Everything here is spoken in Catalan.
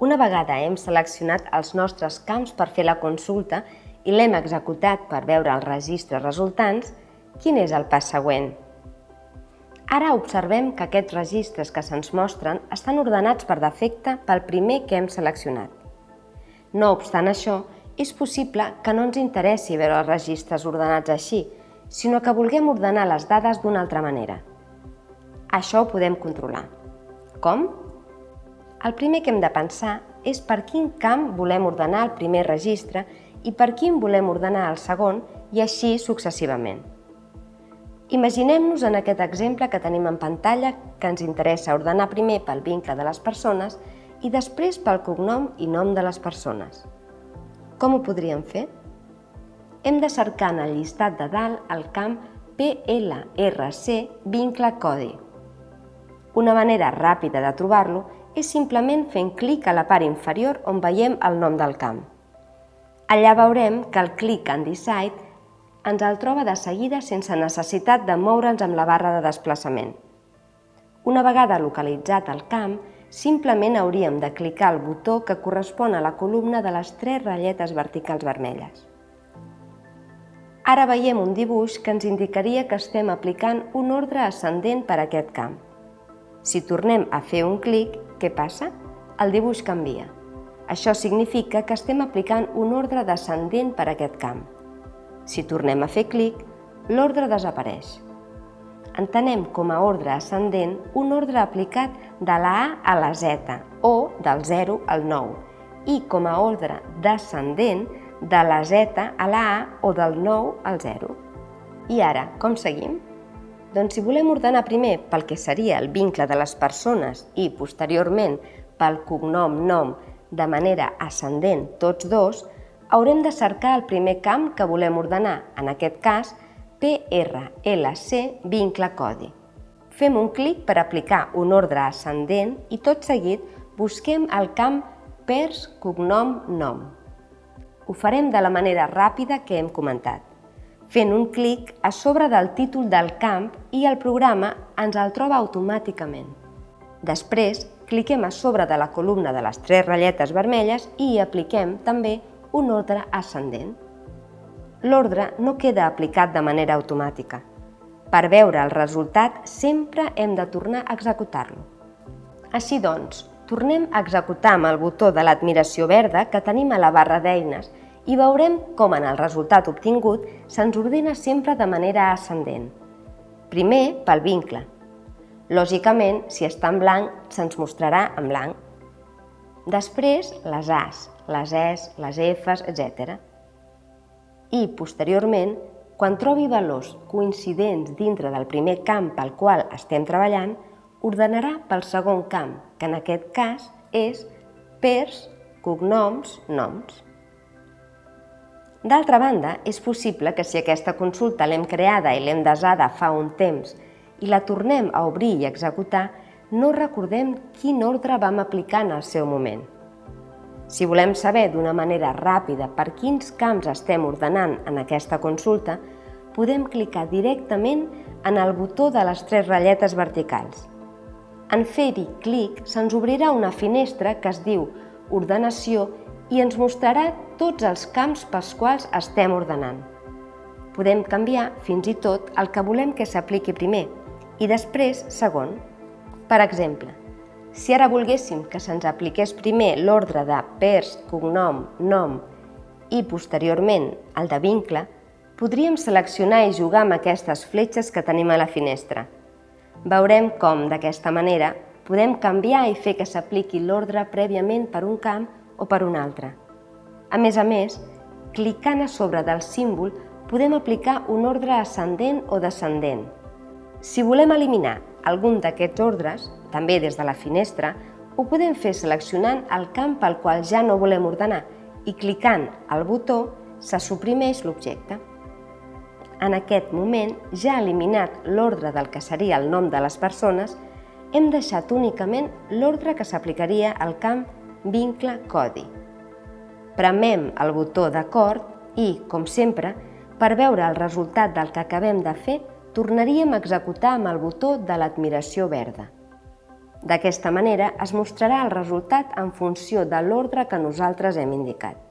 Una vegada hem seleccionat els nostres camps per fer la consulta i l'hem executat per veure els registres resultants, quin és el pas següent? Ara observem que aquests registres que se'ns mostren estan ordenats per defecte pel primer que hem seleccionat. No obstant això, és possible que no ens interessi veure els registres ordenats així, sinó que vulguem ordenar les dades d'una altra manera. Això ho podem controlar. Com? El primer que hem de pensar és per quin camp volem ordenar el primer registre i per quin volem ordenar el segon i així successivament. Imaginem-nos en aquest exemple que tenim en pantalla que ens interessa ordenar primer pel vincle de les persones i després pel cognom i nom de les persones. Com ho podríem fer? Hem de cercar en el llistat de dalt el camp PLRC vincle codi. Una manera ràpida de trobar-lo és simplement fent clic a la part inferior on veiem el nom del camp. Allà veurem que el clic en Decide ens el troba de seguida sense necessitat de moure'ns amb la barra de desplaçament. Una vegada localitzat el camp, simplement hauríem de clicar el botó que correspon a la columna de les tres ratlletes verticals vermelles. Ara veiem un dibuix que ens indicaria que estem aplicant un ordre ascendent per a aquest camp. Si tornem a fer un clic, què passa? El dibuix canvia. Això significa que estem aplicant un ordre descendent per a aquest camp. Si tornem a fer clic, l'ordre desapareix. Entenem com a ordre ascendent un ordre aplicat de la A a la Z o del 0 al 9 i com a ordre descendent de la Z a la A o del 9 al 0. I ara, com seguim? Doncs si volem ordenar primer pel que seria el vincle de les persones i posteriorment pel cognom nom de manera ascendent tots dos, haurem de cercar el primer camp que volem ordenar, en aquest cas PRLC vincle codi. Fem un clic per aplicar un ordre ascendent i tot seguit busquem el camp pers cognom nom. Ho farem de la manera ràpida que hem comentat, fent un clic a sobre del títol del camp i el programa ens el troba automàticament. Després, cliquem a sobre de la columna de les tres ratlletes vermelles i hi apliquem també un ordre ascendent. L'ordre no queda aplicat de manera automàtica. Per veure el resultat sempre hem de tornar a executar-lo. Així doncs, tornem a executar amb el botó de l'admiració verda que tenim a la barra d'eines i veurem com en el resultat obtingut se'ns ordena sempre de manera ascendent. Primer pel vincle, Lògicament, si està en blanc, se'ns mostrarà en blanc. Després, les As, les Es, les Fs, etc. I, posteriorment, quan trobi valors coincidents dintre del primer camp pel qual estem treballant, ordenarà pel segon camp, que en aquest cas és pers, cognoms, noms. D'altra banda, és possible que si aquesta consulta l'hem creada i l'hem desada fa un temps i la tornem a obrir i executar, no recordem quin ordre vam aplicar en el seu moment. Si volem saber d'una manera ràpida per quins camps estem ordenant en aquesta consulta, podem clicar directament en el botó de les tres ratlletes verticals. En fer-hi clic se'ns obrirà una finestra que es diu Ordenació i ens mostrarà tots els camps pels quals estem ordenant. Podem canviar fins i tot el que volem que s'apliqui primer, i després segon. Per exemple, si ara volguéssim que se'ns apliqués primer l'ordre de pers, cognom, nom i posteriorment el de vincle, podríem seleccionar i jugar amb aquestes fletxes que tenim a la finestra. Veurem com, d'aquesta manera, podem canviar i fer que s'apliqui l'ordre prèviament per un camp o per un altre. A més a més, clicant a sobre del símbol podem aplicar un ordre ascendent o descendent, si volem eliminar algun d'aquests ordres, també des de la finestra, ho podem fer seleccionant el camp pel qual ja no volem ordenar i clicant al botó se suprimeix l'objecte. En aquest moment, ja eliminat l'ordre del que seria el nom de les persones, hem deixat únicament l'ordre que s'aplicaria al camp vincle codi. Premem el botó d'acord i, com sempre, per veure el resultat del que acabem de fer, tornaríem a executar amb el botó de l'admiració verda. D'aquesta manera es mostrarà el resultat en funció de l'ordre que nosaltres hem indicat.